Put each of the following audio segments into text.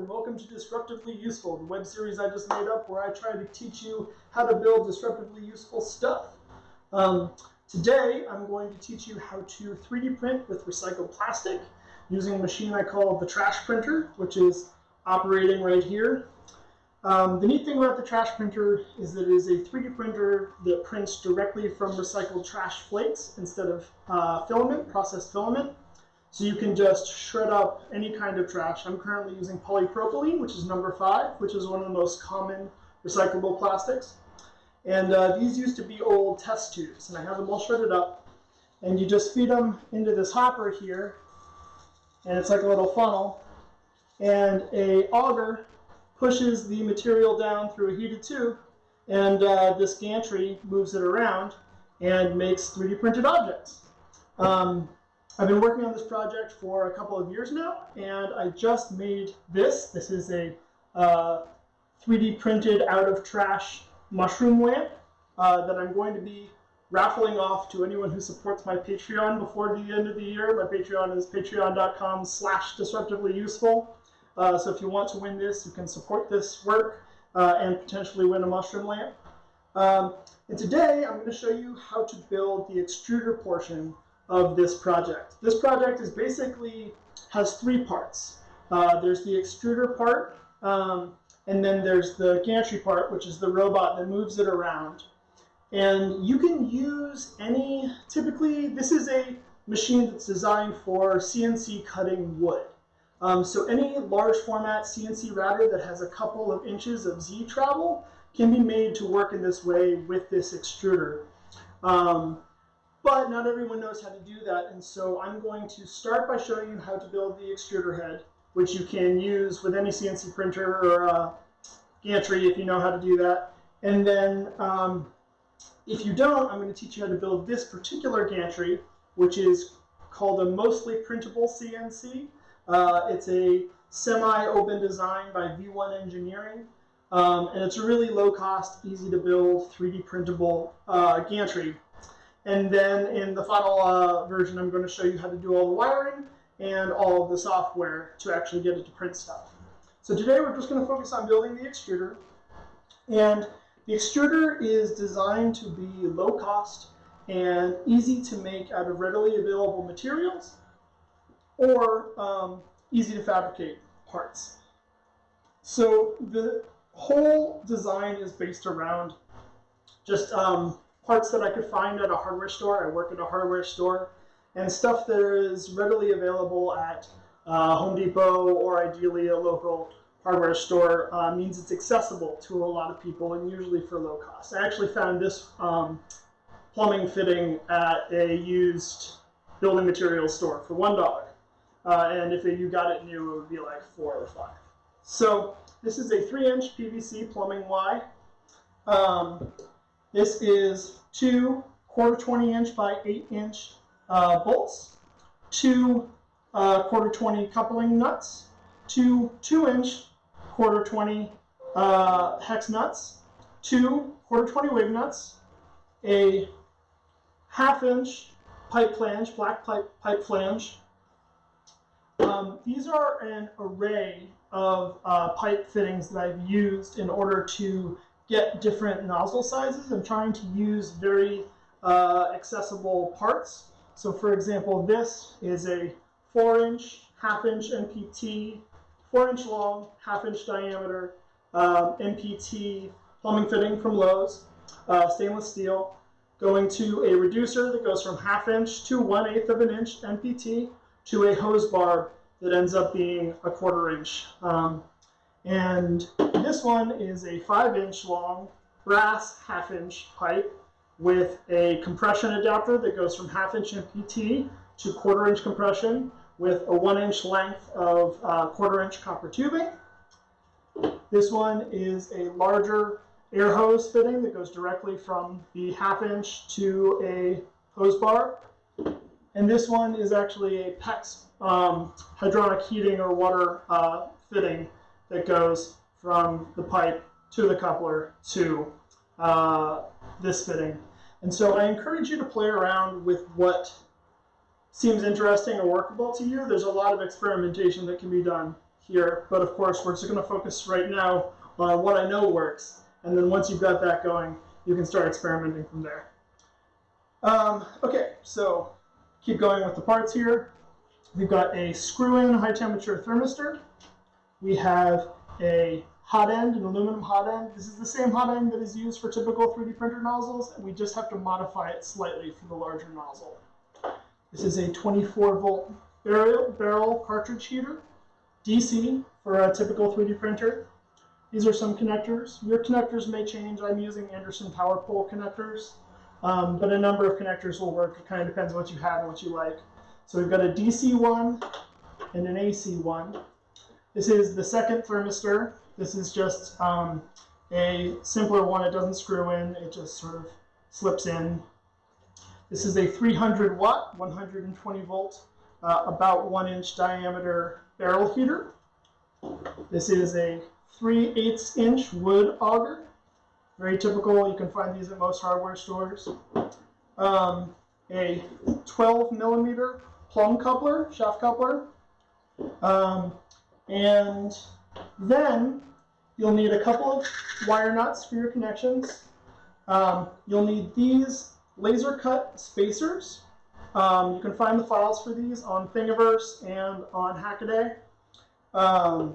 and welcome to Disruptively Useful, the web series I just made up where I try to teach you how to build disruptively useful stuff. Um, today, I'm going to teach you how to 3D print with recycled plastic using a machine I call the trash printer, which is operating right here. Um, the neat thing about the trash printer is that it is a 3D printer that prints directly from recycled trash flakes instead of uh, filament, processed filament. So you can just shred up any kind of trash. I'm currently using polypropylene, which is number five, which is one of the most common recyclable plastics. And uh, these used to be old test tubes, and I have them all shredded up. And you just feed them into this hopper here, and it's like a little funnel. And a auger pushes the material down through a heated tube, and uh, this gantry moves it around and makes 3D printed objects. Um, I've been working on this project for a couple of years now, and I just made this. This is a uh, 3D printed out of trash mushroom lamp uh, that I'm going to be raffling off to anyone who supports my Patreon before the end of the year. My Patreon is patreon.com slash disruptively useful. Uh, so if you want to win this, you can support this work uh, and potentially win a mushroom lamp. Um, and today I'm going to show you how to build the extruder portion of this project. This project is basically has three parts. Uh, there's the extruder part, um, and then there's the gantry part, which is the robot that moves it around. And you can use any, typically this is a machine that's designed for CNC cutting wood. Um, so any large format CNC router that has a couple of inches of Z travel can be made to work in this way with this extruder. Um, but not everyone knows how to do that, and so I'm going to start by showing you how to build the extruder head, which you can use with any CNC printer or uh, gantry if you know how to do that. And then um, if you don't, I'm going to teach you how to build this particular gantry, which is called a mostly printable CNC. Uh, it's a semi-open design by V1 Engineering. Um, and it's a really low cost, easy to build, 3D printable uh, gantry. And then in the final uh, version, I'm going to show you how to do all the wiring and all of the software to actually get it to print stuff. So today we're just going to focus on building the extruder. And the extruder is designed to be low cost and easy to make out of readily available materials or um, easy to fabricate parts. So the whole design is based around just um, parts that I could find at a hardware store. I work at a hardware store. And stuff that is readily available at uh, Home Depot or ideally a local hardware store uh, means it's accessible to a lot of people and usually for low cost. I actually found this um, plumbing fitting at a used building materials store for $1. Uh, and if you got it new, it would be like four or five. So this is a three inch PVC plumbing Y. Um, this is two quarter 20 inch by eight inch uh, bolts, two uh, quarter 20 coupling nuts, two two inch quarter 20 uh, hex nuts, two quarter 20 wave nuts, a half inch pipe flange, black pipe, pipe flange, um, these are an array of uh, pipe fittings that I've used in order to get different nozzle sizes. I'm trying to use very uh, accessible parts. So for example, this is a 4-inch, half-inch NPT, 4-inch long, half-inch diameter um, NPT plumbing fitting from Lowe's, uh, stainless steel, going to a reducer that goes from half-inch to 1 8 of an inch NPT, to a hose barb that ends up being a quarter inch. Um, and this one is a five inch long brass half inch pipe with a compression adapter that goes from half inch NPT to quarter inch compression with a one inch length of uh, quarter inch copper tubing. This one is a larger air hose fitting that goes directly from the half inch to a hose barb and this one is actually a PEX um, hydronic heating or water uh, fitting that goes from the pipe to the coupler to uh, this fitting. And so I encourage you to play around with what seems interesting or workable to you. There's a lot of experimentation that can be done here, but of course we're just going to focus right now on what I know works, and then once you've got that going, you can start experimenting from there. Um, okay, so keep going with the parts here. We've got a screw-in high temperature thermistor. We have a hot end, an aluminum hot end. This is the same hot end that is used for typical 3D printer nozzles, and we just have to modify it slightly for the larger nozzle. This is a 24 volt barrel, barrel cartridge heater, DC for a typical 3D printer. These are some connectors. Your connectors may change. I'm using Anderson power pole connectors, um, but a number of connectors will work. It kind of depends what you have and what you like. So we've got a DC one and an AC one. This is the second thermistor. This is just um, a simpler one. It doesn't screw in. It just sort of slips in. This is a 300 watt, 120 volt, uh, about one inch diameter barrel heater. This is a 3 8 inch wood auger. Very typical. You can find these at most hardware stores. Um, a 12 millimeter plumb coupler, shaft coupler. Um, and then you'll need a couple of wire nuts for your connections. Um, you'll need these laser cut spacers. Um, you can find the files for these on Thingiverse and on Hackaday. Um,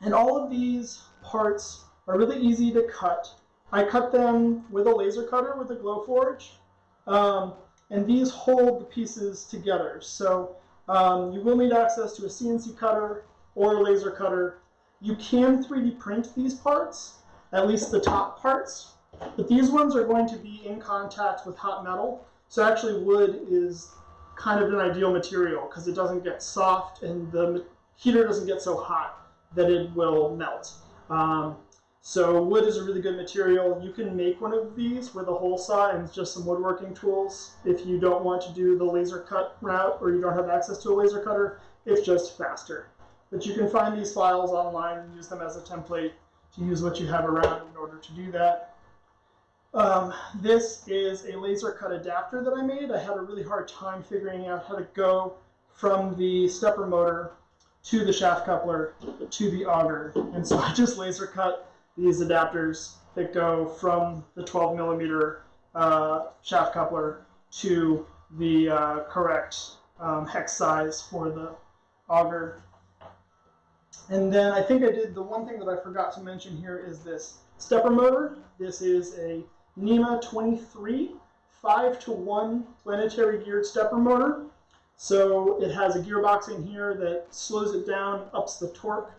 and all of these parts are really easy to cut. I cut them with a laser cutter with a Glowforge. Um, and these hold the pieces together. So um, you will need access to a CNC cutter or a laser cutter. You can 3D print these parts, at least the top parts, but these ones are going to be in contact with hot metal. So actually wood is kind of an ideal material because it doesn't get soft and the heater doesn't get so hot that it will melt. Um, so wood is a really good material. You can make one of these with a hole saw and just some woodworking tools. If you don't want to do the laser cut route or you don't have access to a laser cutter, it's just faster. But you can find these files online and use them as a template to use what you have around in order to do that. Um, this is a laser cut adapter that I made. I had a really hard time figuring out how to go from the stepper motor to the shaft coupler to the auger. And so I just laser cut these adapters that go from the 12 millimeter uh, shaft coupler to the uh, correct um, hex size for the auger. And then I think I did the one thing that I forgot to mention here is this stepper motor. This is a NEMA 23 5 to 1 planetary geared stepper motor. So it has a gearbox in here that slows it down, ups the torque,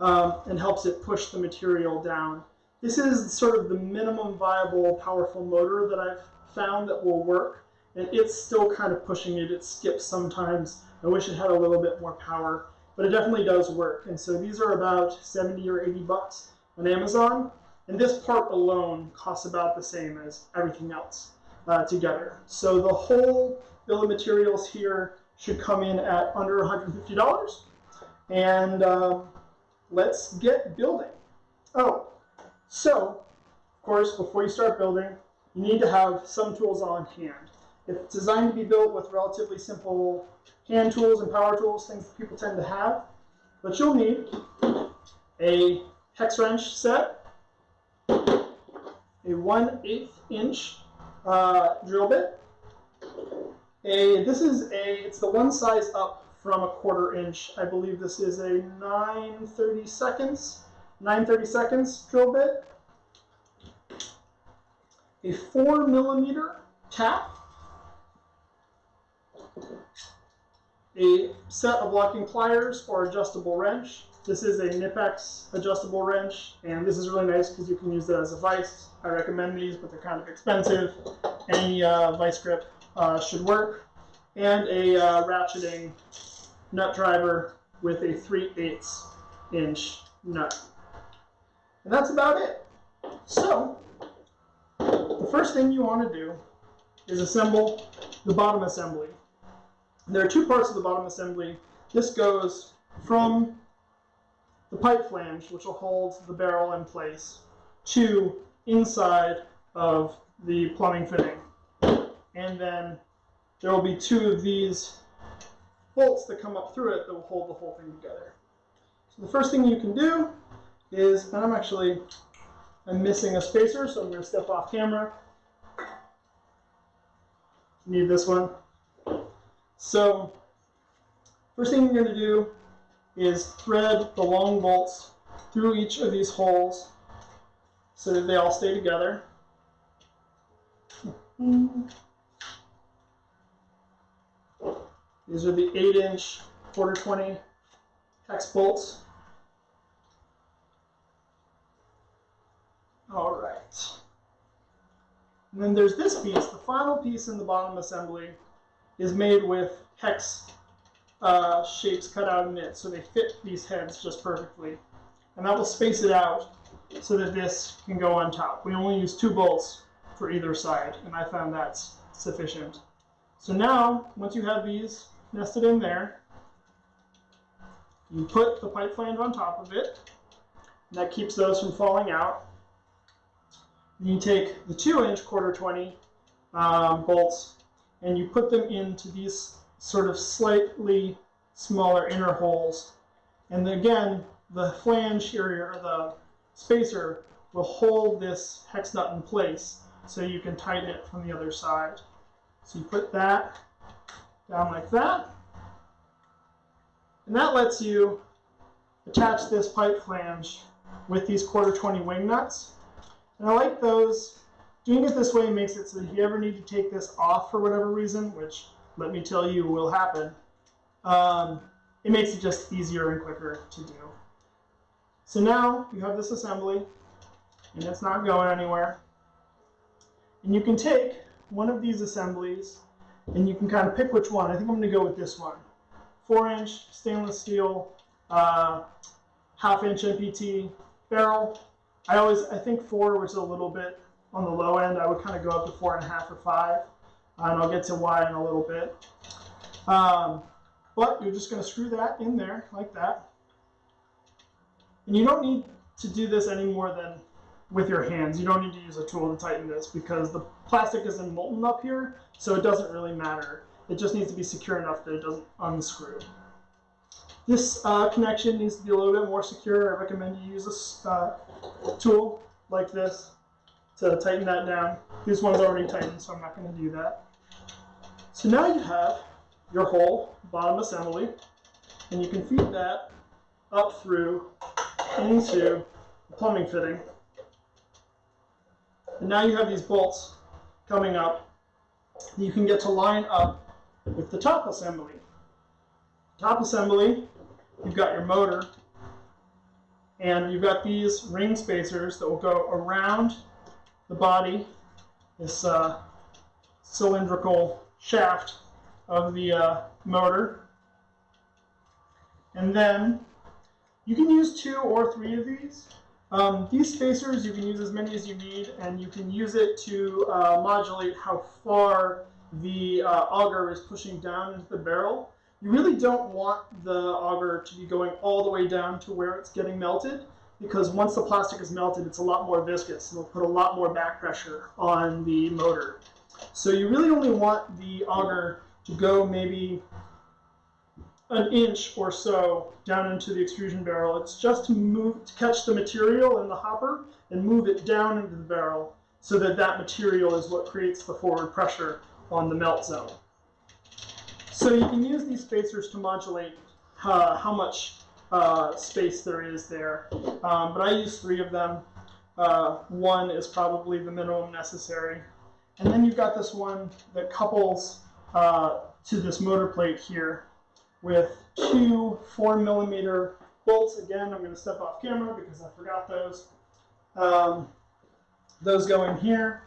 um, and helps it push the material down. This is sort of the minimum viable powerful motor that I've found that will work, and it's still kind of pushing it. It skips sometimes. I wish it had a little bit more power, but it definitely does work. And so these are about 70 or 80 bucks on Amazon, and this part alone costs about the same as everything else uh, together. So the whole bill of materials here should come in at under $150. And um, let's get building. Oh, so, of course, before you start building, you need to have some tools on hand. It's designed to be built with relatively simple hand tools and power tools, things that people tend to have. But you'll need a hex wrench set, a 1 8 inch uh, drill bit, a, this is a, it's the one size up from a quarter inch. I believe this is a 930 seconds, 930 seconds drill bit. A four millimeter tap. A set of locking pliers or adjustable wrench. This is a Knipex adjustable wrench, and this is really nice because you can use it as a vise. I recommend these, but they're kind of expensive. Any uh, vice grip uh, should work, and a uh, ratcheting nut driver with a 3 8 inch nut. And that's about it. So, the first thing you want to do is assemble the bottom assembly. There are two parts of the bottom assembly. This goes from the pipe flange, which will hold the barrel in place, to inside of the plumbing fitting and then there will be two of these bolts that come up through it that will hold the whole thing together. So the first thing you can do is, and I'm actually, I'm missing a spacer, so I'm going to step off camera. Need this one. So first thing you're going to do is thread the long bolts through each of these holes so that they all stay together. These are the 8 inch quarter 20 hex bolts. All right. And then there's this piece. The final piece in the bottom assembly is made with hex uh, shapes cut out in it, so they fit these heads just perfectly. And that will space it out so that this can go on top. We only use two bolts for either side, and I found that's sufficient. So now, once you have these nested in there, you put the pipe flange on top of it, that keeps those from falling out. Then You take the 2 inch quarter 20 um, bolts and you put them into these sort of slightly smaller inner holes. And again, the flange area, or the spacer, will hold this hex nut in place so you can tighten it from the other side. So you put that down like that. And that lets you attach this pipe flange with these quarter 20 wing nuts. And I like those. Doing it this way makes it so if you ever need to take this off for whatever reason, which let me tell you will happen, um, it makes it just easier and quicker to do. So now you have this assembly, and it's not going anywhere. And you can take one of these assemblies, and you can kind of pick which one. I think I'm going to go with this one. 4-inch stainless steel, uh, half-inch MPT barrel. I always, I think 4 was a little bit on the low end. I would kind of go up to 4.5 or 5, and I'll get to why in a little bit. Um, but you're just going to screw that in there like that. And you don't need to do this any more than with your hands. You don't need to use a tool to tighten this because the plastic isn't molten up here, so it doesn't really matter. It just needs to be secure enough that it doesn't unscrew. This uh, connection needs to be a little bit more secure. I recommend you use a uh, tool like this to tighten that down. This one's already tightened, so I'm not going to do that. So now you have your whole bottom assembly, and you can feed that up through into the plumbing fitting. And now you have these bolts coming up. You can get to line up with the top assembly. Top assembly, you've got your motor, and you've got these ring spacers that will go around the body, this uh, cylindrical shaft of the uh, motor. And then you can use two or three of these. Um, these spacers, you can use as many as you need, and you can use it to uh, modulate how far the uh, auger is pushing down into the barrel. You really don't want the auger to be going all the way down to where it's getting melted, because once the plastic is melted, it's a lot more viscous, and it'll put a lot more back pressure on the motor. So you really only want the auger to go maybe an inch or so down into the extrusion barrel. It's just to move to catch the material in the hopper and move it down into the barrel so that that material is what creates the forward pressure on the melt zone. So you can use these spacers to modulate uh, how much uh, space there is there. Um, but I use three of them. Uh, one is probably the minimum necessary. And then you've got this one that couples uh, to this motor plate here with two four millimeter bolts. Again, I'm going to step off camera because I forgot those. Um, those go in here.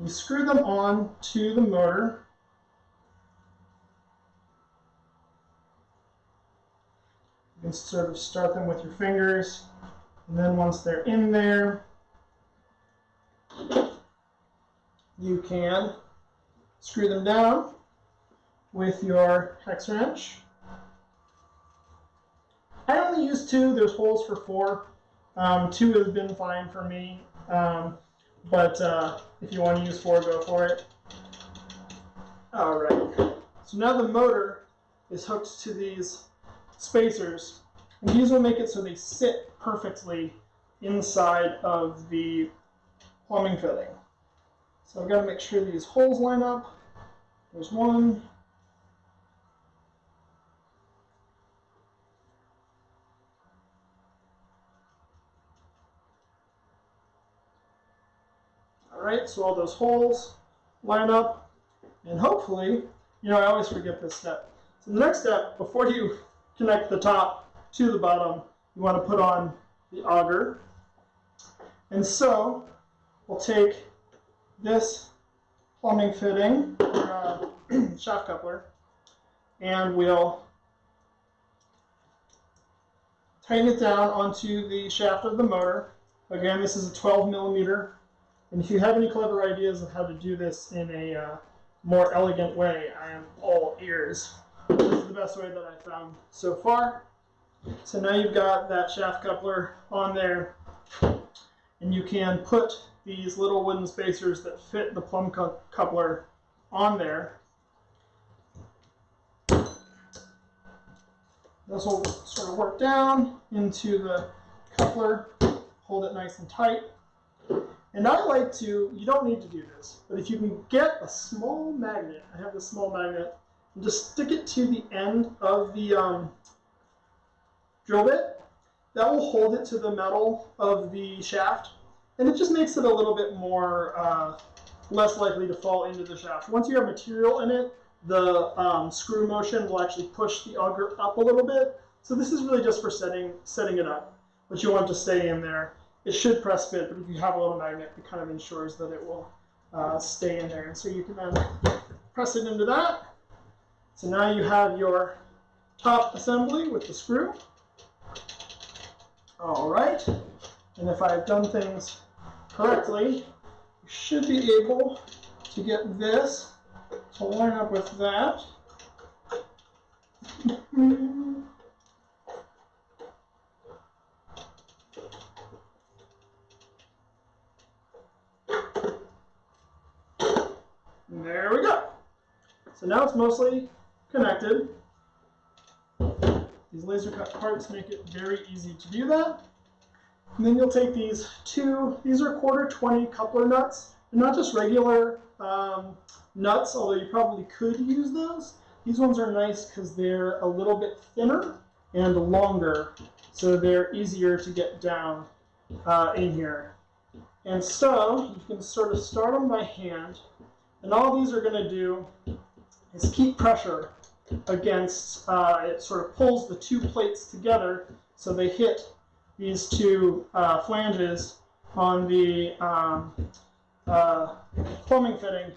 You screw them on to the motor. Can sort of start them with your fingers. And then once they're in there, you can screw them down with your hex wrench. I only use two. There's holes for four. Um, two has been fine for me. Um, but uh, if you want to use four, go for it. All right. So now the motor is hooked to these spacers. And these will make it so they sit perfectly inside of the plumbing fitting. So I've got to make sure these holes line up. There's one. All right, so all those holes line up, and hopefully, you know, I always forget this step. So the next step, before you connect the top to the bottom, you want to put on the auger. And so we'll take this plumbing fitting, uh, shaft coupler, and we'll tighten it down onto the shaft of the motor. Again, this is a 12 millimeter. And if you have any clever ideas of how to do this in a uh, more elegant way, I am all ears. This is the best way that I've found so far. So now you've got that shaft coupler on there, and you can put these little wooden spacers that fit the plumb cu coupler on there. This will sort of work down into the coupler, hold it nice and tight. And I like to, you don't need to do this, but if you can get a small magnet, I have this small magnet, and just stick it to the end of the um, drill bit, that will hold it to the metal of the shaft, and it just makes it a little bit more, uh, less likely to fall into the shaft. Once you have material in it, the um, screw motion will actually push the auger up a little bit. So this is really just for setting, setting it up, but you want to stay in there. It should press fit, but if you have a little magnet, it kind of ensures that it will uh, stay in there. And so you can then press it into that. So now you have your top assembly with the screw. All right. And if I've done things correctly, you should be able to get this to line up with that. There we go. So now it's mostly connected. These laser cut parts make it very easy to do that. And then you'll take these two, these are quarter 20 coupler nuts. They're not just regular um, nuts, although you probably could use those. These ones are nice because they're a little bit thinner and longer, so they're easier to get down uh, in here. And so you can sort of start them by hand, and all these are going to do is keep pressure against, uh, it sort of pulls the two plates together so they hit these two uh, flanges on the um, uh, plumbing fitting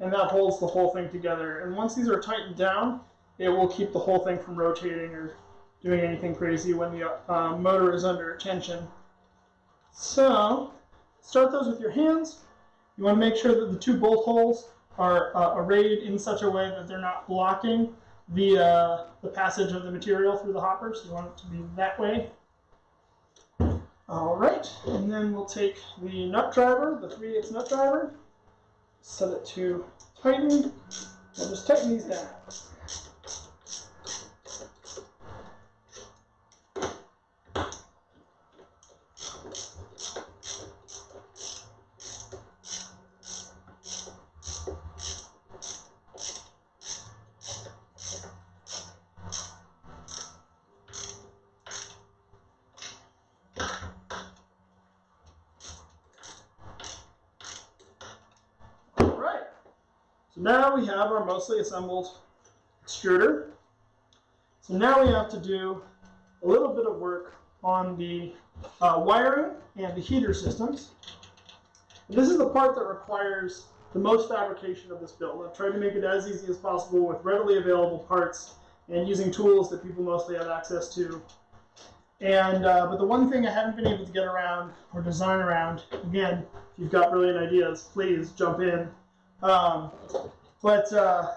and that holds the whole thing together. And once these are tightened down, it will keep the whole thing from rotating or doing anything crazy when the uh, motor is under tension. So, start those with your hands. You want to make sure that the two bolt holes are uh, arrayed in such a way that they're not blocking uh, the passage of the material through the hoppers. You want it to be that way. All right, and then we'll take the nut driver, the 3 8 nut driver, set it to tighten. We'll just tighten these down. Now we have our mostly assembled extruder. So now we have to do a little bit of work on the uh, wiring and the heater systems. And this is the part that requires the most fabrication of this build. I've tried to make it as easy as possible with readily available parts and using tools that people mostly have access to. And uh, but the one thing I haven't been able to get around or design around, again, if you've got brilliant ideas, please jump in, um, but uh,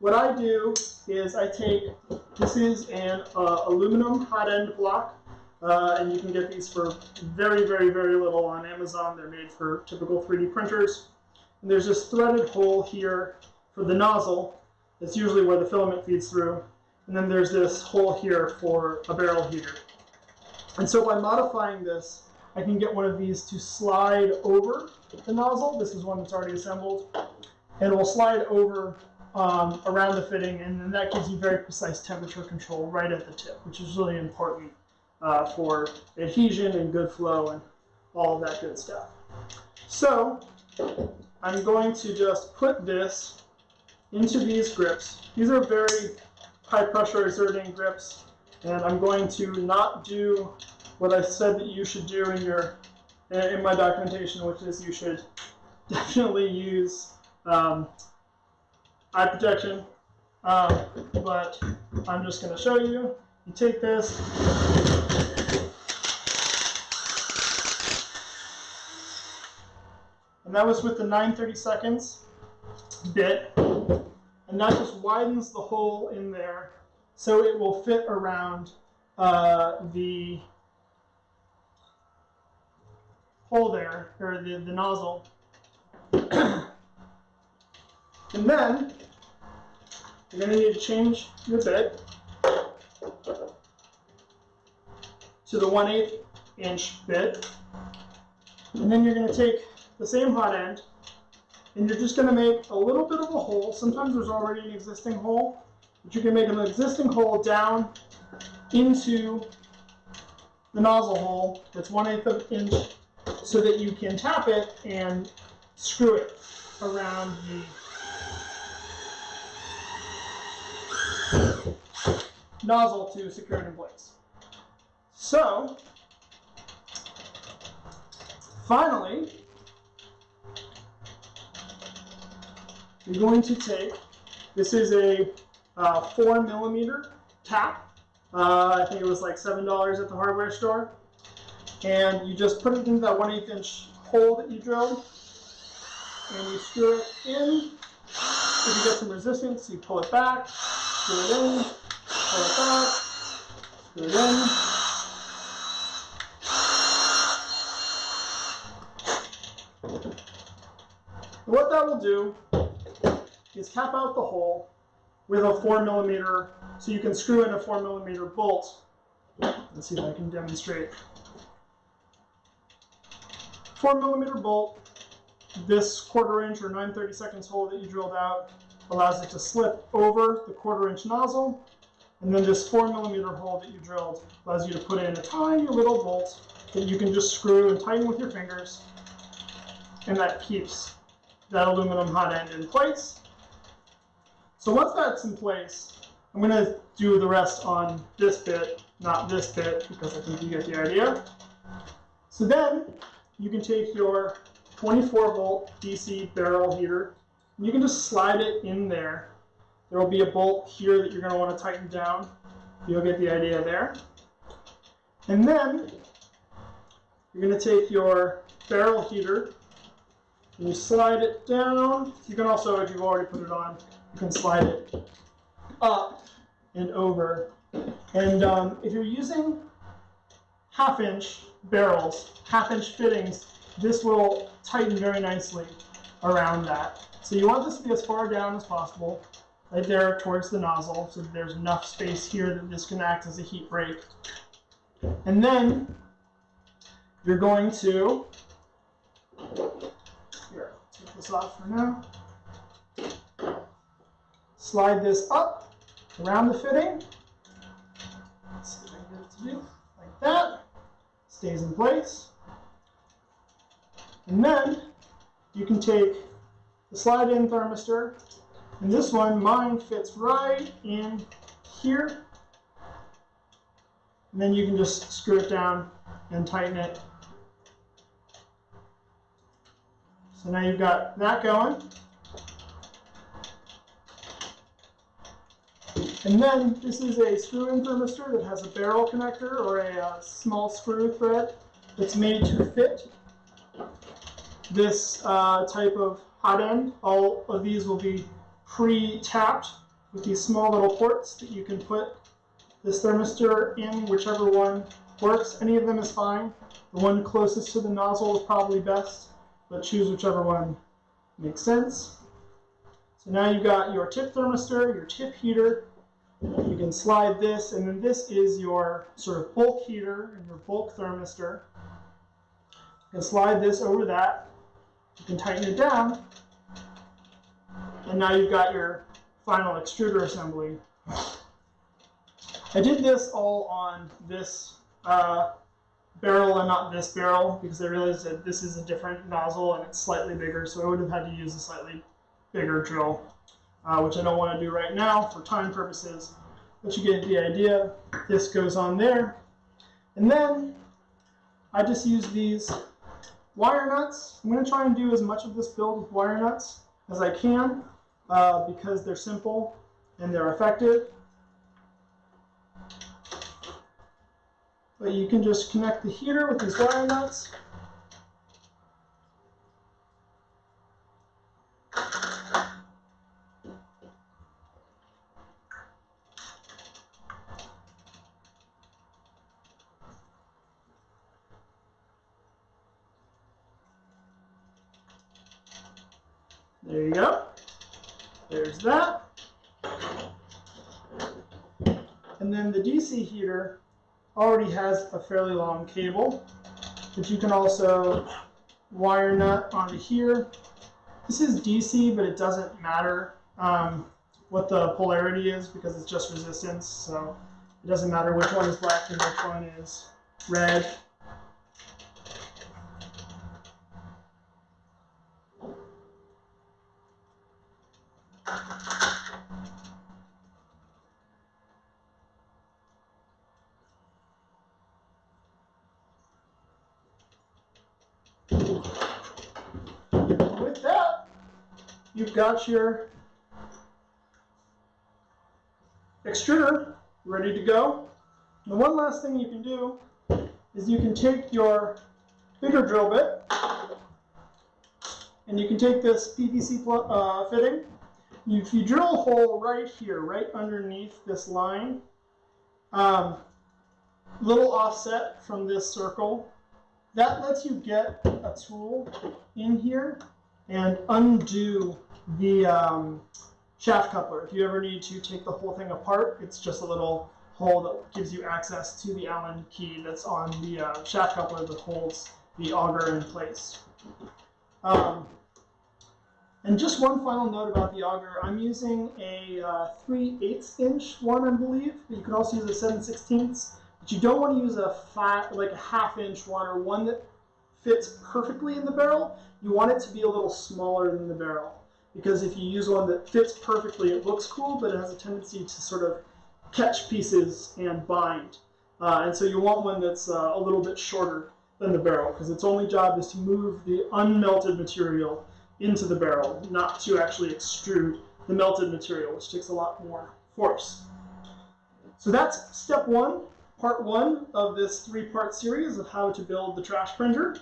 what I do is I take, this is an uh, aluminum hot end block, uh, and you can get these for very, very, very little on Amazon. They're made for typical 3D printers. And there's this threaded hole here for the nozzle. That's usually where the filament feeds through. and then there's this hole here for a barrel heater. And so by modifying this, I can get one of these to slide over the nozzle. This is one that's already assembled. And it will slide over um, around the fitting, and then that gives you very precise temperature control right at the tip, which is really important uh, for adhesion and good flow and all that good stuff. So I'm going to just put this into these grips. These are very high pressure exerting grips, and I'm going to not do what I said that you should do in your in my documentation, which is you should definitely use um, eye protection. Um, but I'm just going to show you. You take this. And that was with the 930 seconds bit. And that just widens the hole in there so it will fit around uh, the hole there, or the, the nozzle. and then you're going to need to change your bit to the 1 8 inch bit. And then you're going to take the same hot end and you're just going to make a little bit of a hole. Sometimes there's already an existing hole, but you can make an existing hole down into the nozzle hole that's 1 8 of inch so that you can tap it and screw it around the nozzle to secure it in place. So, finally, you're going to take, this is a uh, four millimeter tap. Uh, I think it was like $7 at the hardware store and you just put it into that 1 8 inch hole that you drilled and you screw it in. If you get some resistance, you pull it back, screw it in, pull it back, screw it in. And what that will do is cap out the hole with a 4 millimeter, so you can screw in a 4 millimeter bolt. Let's see if I can demonstrate. 4 millimeter bolt, this quarter inch or 9 30 seconds hole that you drilled out allows it to slip over the quarter inch nozzle. And then this 4 millimeter hole that you drilled allows you to put in a tiny little bolt that you can just screw and tighten with your fingers. And that keeps that aluminum hot end in place. So once that's in place, I'm going to do the rest on this bit, not this bit, because I think you get the idea. So then you can take your 24 volt DC barrel heater and you can just slide it in there. There will be a bolt here that you're going to want to tighten down. You'll get the idea there. And then you're going to take your barrel heater and you slide it down. You can also, if you've already put it on, you can slide it up and over. And um, if you're using half inch barrels, half inch fittings, this will tighten very nicely around that. So you want this to be as far down as possible, right there towards the nozzle, so there's enough space here that this can act as a heat break. And then you're going to, here, take this off for now, slide this up around the fitting. Let's see if I get it to do like that stays in place. And then you can take the slide in thermistor, and this one, mine fits right in here. And then you can just screw it down and tighten it. So now you've got that going. And then this is a screw-in thermistor that has a barrel connector or a uh, small screw thread that's made to fit this uh, type of hot end. All of these will be pre-tapped with these small little ports that you can put this thermistor in, whichever one works. Any of them is fine. The one closest to the nozzle is probably best, but choose whichever one makes sense. So now you've got your tip thermistor, your tip heater, You can slide this, and then this is your sort of bulk heater and your bulk thermistor. You can slide this over that. You can tighten it down, and now you've got your final extruder assembly. I did this all on this uh, barrel and not this barrel because I realized that this is a different nozzle and it's slightly bigger, so I would have had to use a slightly bigger drill, uh, which I don't want to do right now for time purposes. But you get the idea. This goes on there. And then I just use these wire nuts. I'm going to try and do as much of this build with wire nuts as I can uh, because they're simple and they're effective. But you can just connect the heater with these wire nuts. There you go. There's that. And then the DC heater already has a fairly long cable that you can also wire nut onto here. This is DC, but it doesn't matter um, what the polarity is because it's just resistance. So it doesn't matter which one is black and which one is red. With that, you've got your extruder ready to go. The one last thing you can do is you can take your bigger drill bit and you can take this PVC uh, fitting. If you drill a hole right here, right underneath this line, um, little offset from this circle, that lets you get a tool in here and undo the um, shaft coupler. If you ever need to take the whole thing apart, it's just a little hole that gives you access to the Allen key that's on the uh, shaft coupler that holds the auger in place. Um, and just one final note about the auger. I'm using a uh, 3 8 inch one, I believe, but you can also use a 7 16 but you don't want to use a fat, like a half inch one or one that fits perfectly in the barrel. You want it to be a little smaller than the barrel. Because if you use one that fits perfectly, it looks cool, but it has a tendency to sort of catch pieces and bind. Uh, and so you want one that's uh, a little bit shorter than the barrel, because its only job is to move the unmelted material into the barrel, not to actually extrude the melted material, which takes a lot more force. So that's step one part one of this three-part series of how to build the trash printer.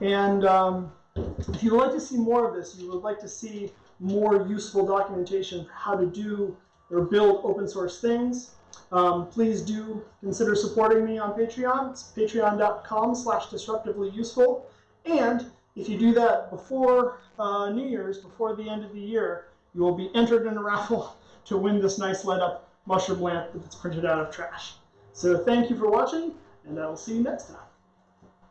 And um, if you'd like to see more of this, you would like to see more useful documentation for how to do or build open source things, um, please do consider supporting me on Patreon. It's patreon.com slash disruptively useful. And if you do that before uh, New Year's, before the end of the year, you will be entered in a raffle to win this nice light up mushroom lamp that's printed out of trash. So thank you for watching, and I will see you next time.